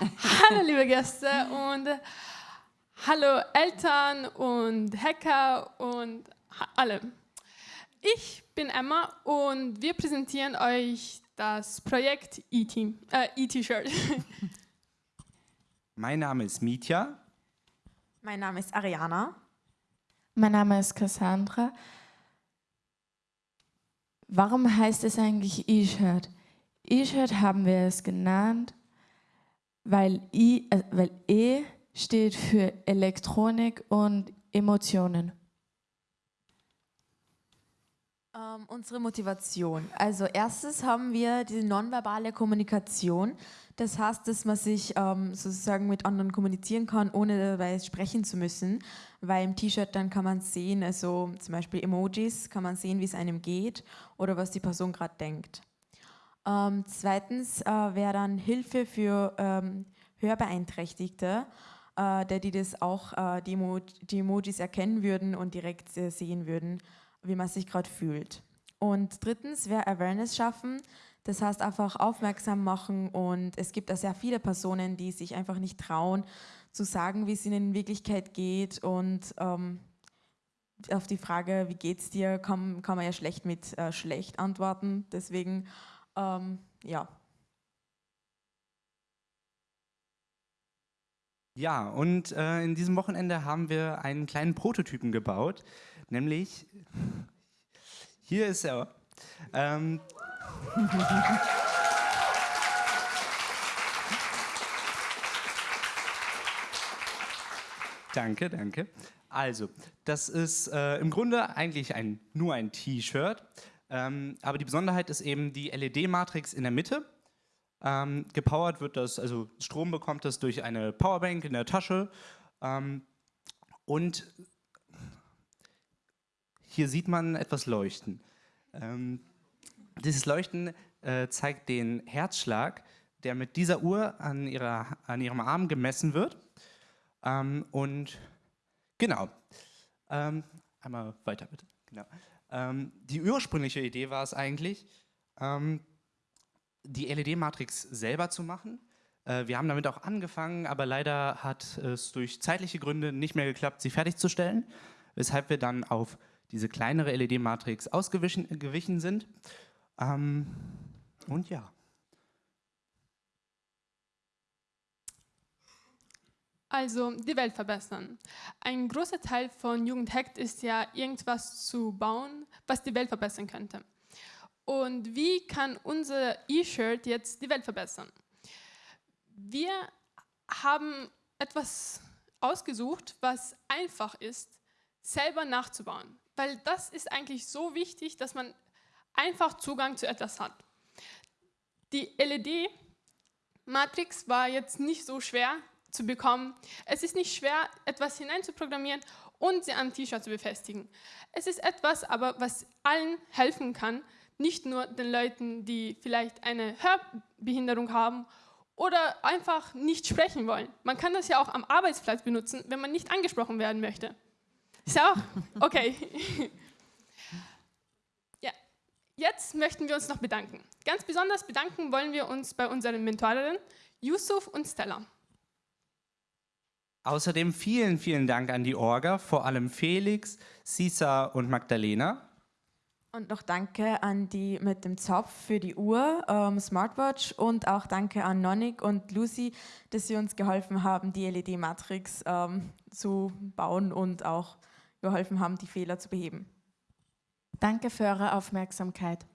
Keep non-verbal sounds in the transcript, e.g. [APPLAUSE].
[LAUGHS] hallo liebe Gäste und hallo Eltern und Hacker und alle. Ich bin Emma und wir präsentieren euch das Projekt E-T-Shirt. Äh, [LAUGHS] mein Name ist Mitya. Mein Name ist Ariana. Mein Name ist Cassandra. Warum heißt es eigentlich E-Shirt? E-Shirt haben wir es genannt, weil, I, äh, weil E steht für Elektronik und Emotionen. Ähm, unsere Motivation. Also erstes haben wir die nonverbale Kommunikation. Das heißt, dass man sich ähm, sozusagen mit anderen kommunizieren kann, ohne dabei sprechen zu müssen. Weil im T-Shirt dann kann man sehen, also zum Beispiel Emojis, kann man sehen, wie es einem geht oder was die Person gerade denkt. Ähm, zweitens äh, wäre dann Hilfe für ähm, Hörbeeinträchtigte, äh, der die das auch äh, die, Emo die, Emojis erkennen würden und direkt äh, sehen würden, wie man sich gerade fühlt. Und drittens wäre Awareness schaffen, das heißt einfach aufmerksam machen und es gibt da sehr viele Personen, die sich einfach nicht trauen zu sagen, wie es ihnen in Wirklichkeit geht und ähm, auf die Frage, wie geht's dir, kann, kann man ja schlecht mit äh, schlecht antworten. Deswegen, ähm, ja. Ja, und äh, in diesem Wochenende haben wir einen kleinen Prototypen gebaut, nämlich, hier ist er. Ähm, [LAUGHS] danke, danke. Also, das ist äh, im Grunde eigentlich ein, nur ein T-Shirt, ähm, aber die Besonderheit ist eben die LED-Matrix in der Mitte. Ähm, gepowert wird das, also Strom bekommt das durch eine Powerbank in der Tasche. Ähm, und hier sieht man etwas leuchten. Ähm, dieses Leuchten äh, zeigt den Herzschlag, der mit dieser Uhr an, ihrer, an ihrem Arm gemessen wird. Ähm, und genau, ähm, einmal weiter bitte. Genau. Ähm, die ursprüngliche Idee war es eigentlich, ähm, die LED-Matrix selber zu machen. Äh, wir haben damit auch angefangen, aber leider hat es durch zeitliche Gründe nicht mehr geklappt, sie fertigzustellen, weshalb wir dann auf diese kleinere LED-Matrix ausgewichen sind ähm, und ja. Also die Welt verbessern. Ein großer Teil von Jugendhackt ist ja irgendwas zu bauen, was die Welt verbessern könnte. Und wie kann unser E-Shirt jetzt die Welt verbessern? Wir haben etwas ausgesucht, was einfach ist, selber nachzubauen. Weil das ist eigentlich so wichtig, dass man einfach Zugang zu etwas hat. Die LED-Matrix war jetzt nicht so schwer zu bekommen. Es ist nicht schwer, etwas hineinzuprogrammieren und sie am T-Shirt zu befestigen. Es ist etwas, aber was allen helfen kann, nicht nur den Leuten, die vielleicht eine Hörbehinderung haben oder einfach nicht sprechen wollen. Man kann das ja auch am Arbeitsplatz benutzen, wenn man nicht angesprochen werden möchte. Ist ja auch [LAUGHS] okay. [LAUGHS] Jetzt möchten wir uns noch bedanken. Ganz besonders bedanken wollen wir uns bei unseren Mentorinnen Yusuf und Stella. Außerdem vielen, vielen Dank an die Orga, vor allem Felix, Sisa und Magdalena. Und noch danke an die mit dem Zopf für die Uhr, ähm, Smartwatch und auch danke an Nonik und Lucy, dass sie uns geholfen haben, die LED-Matrix ähm, zu bauen und auch geholfen haben, die Fehler zu beheben. Danke für eure Aufmerksamkeit.